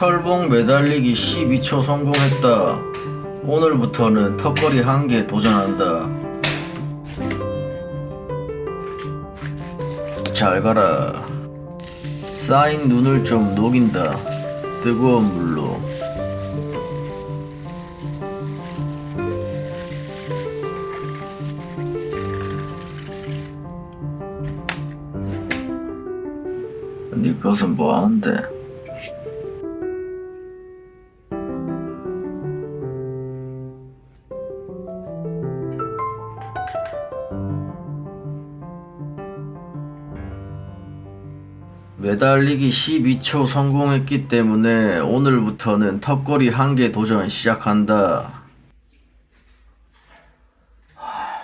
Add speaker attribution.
Speaker 1: 철봉 매달리기 12초 성공했다. 오늘부터는 턱걸이 한 개 도전한다. 잘 가라. 쌓인 눈을 좀 녹인다. 뜨거운 물로. 네 것은 뭐 하는데? 매달리기 12초 성공했기 때문에 오늘부터는 턱걸이 한 개 도전 시작한다. 하...